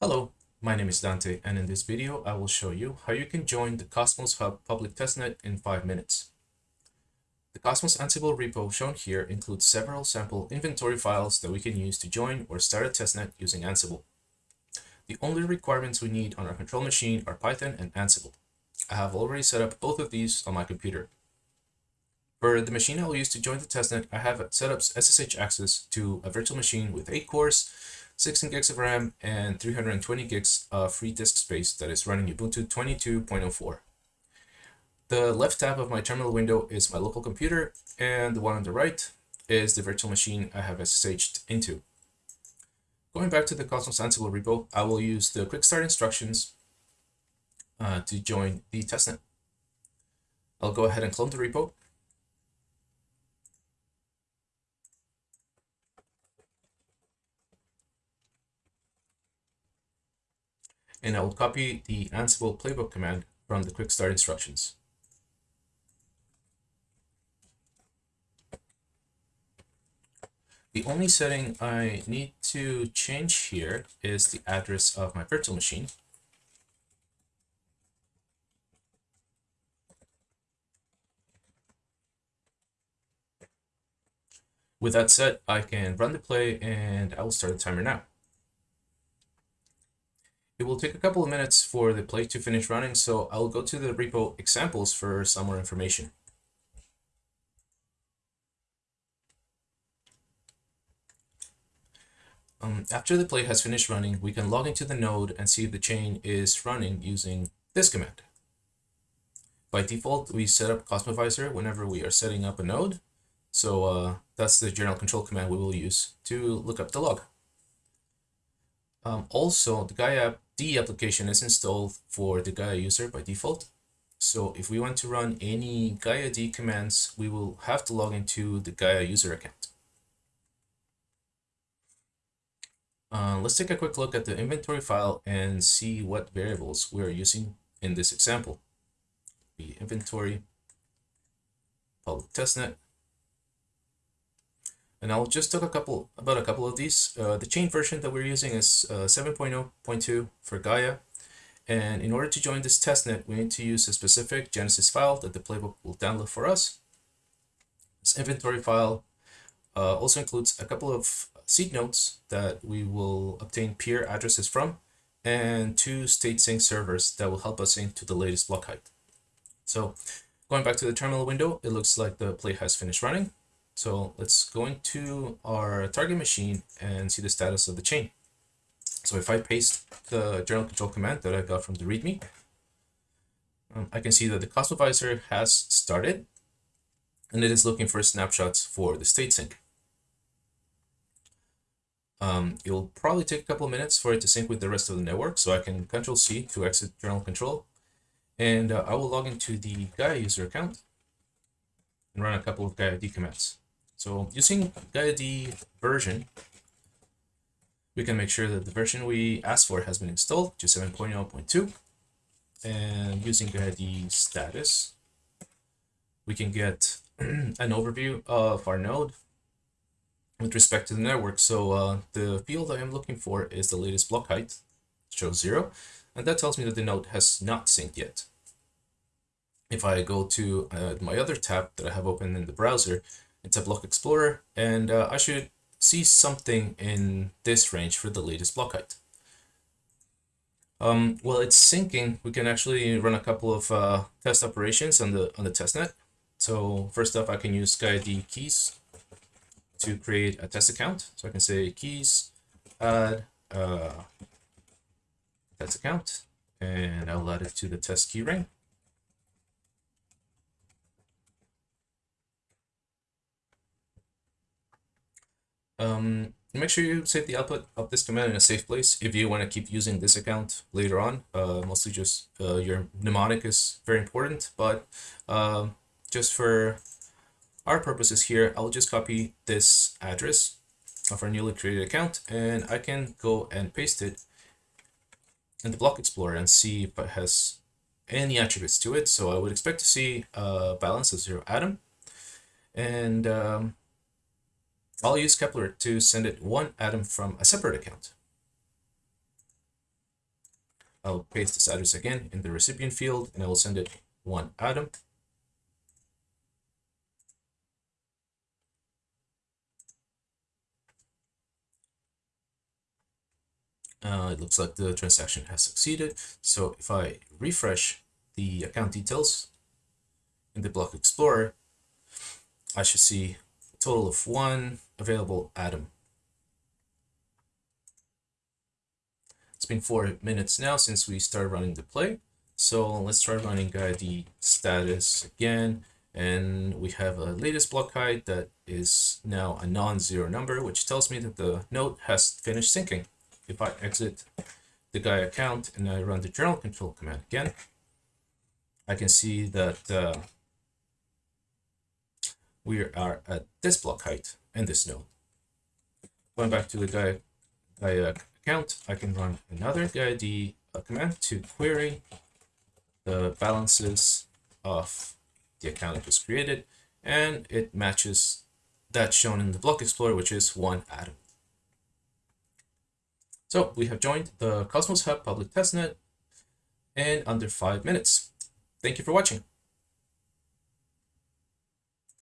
Hello, my name is Dante and in this video I will show you how you can join the Cosmos Hub public testnet in 5 minutes. The Cosmos Ansible repo shown here includes several sample inventory files that we can use to join or start a testnet using Ansible. The only requirements we need on our control machine are Python and Ansible. I have already set up both of these on my computer. For the machine I will use to join the testnet, I have set up SSH access to a virtual machine with 8 cores, 16 gigs of RAM, and 320 gigs of free disk space that is running Ubuntu 22.04. The left tab of my terminal window is my local computer, and the one on the right is the virtual machine I have SSH'd into. Going back to the Cosmos Ansible repo, I will use the quick start instructions uh, to join the testnet. I'll go ahead and clone the repo and I will copy the Ansible playbook command from the quick start instructions. The only setting I need to change here is the address of my virtual machine. With that set, I can run the play and I will start the timer now. It will take a couple of minutes for the play to finish running, so I'll go to the repo examples for some more information. Um, after the play has finished running, we can log into the node and see if the chain is running using this command. By default, we set up Cosmovisor whenever we are setting up a node. So uh, that's the journal control command we will use to look up the log. Um, also, the Gaia D application is installed for the Gaia user by default. So if we want to run any Gaia D commands, we will have to log into the Gaia user account. Uh, let's take a quick look at the inventory file and see what variables we're using in this example. The inventory, public testnet, and I'll just talk a couple about a couple of these. Uh, the chain version that we're using is uh, 7.0.2 for Gaia. And in order to join this testnet, we need to use a specific Genesis file that the playbook will download for us. This inventory file uh, also includes a couple of seed nodes that we will obtain peer addresses from and two state sync servers that will help us sync to the latest block height. So going back to the terminal window, it looks like the play has finished running. So let's go into our target machine and see the status of the chain. So if I paste the journal control command that I got from the README, um, I can see that the Cosmovisor has started and it is looking for snapshots for the state sync. Um, it'll probably take a couple of minutes for it to sync with the rest of the network, so I can Control C to exit journal control. And uh, I will log into the Gaia user account and run a couple of Gaia D commands. So using GaiaD version, we can make sure that the version we asked for has been installed to 7.0.2. And using GaiaD status, we can get an overview of our node with respect to the network. So uh, the field I am looking for is the latest block height, shows zero, and that tells me that the node has not synced yet. If I go to uh, my other tab that I have open in the browser, it's a block explorer and uh, I should see something in this range for the latest block height. Um, while it's syncing, we can actually run a couple of uh, test operations on the on the testnet. So first off, I can use GaiaD keys to create a test account. So I can say keys add uh, test account, and I'll add it to the test key ring. Um, make sure you save the output of this command in a safe place if you want to keep using this account later on. Uh, mostly just uh, your mnemonic is very important, but uh, just for our purposes here, I'll just copy this address of our newly created account and I can go and paste it in the block explorer and see if it has any attributes to it. So I would expect to see a balance of zero atom and um, I'll use Keplr to send it one atom from a separate account. I'll paste this address again in the recipient field and I will send it one atom. Uh, it looks like the transaction has succeeded. So if I refresh the account details in the block explorer, I should see a total of one available atom. It's been four minutes now since we started running the play. So let's try running uh, the status again. And we have a latest block height that is now a non-zero number, which tells me that the node has finished syncing if I exit the Gaia account and I run the journal control command again, I can see that uh, we are at this block height and this node. Going back to the Gaia, Gaia account, I can run another GaiaD uh, command to query the balances of the account that was created, and it matches that shown in the block explorer, which is one atom. So we have joined the Cosmos Hub public testnet in under five minutes. Thank you for watching.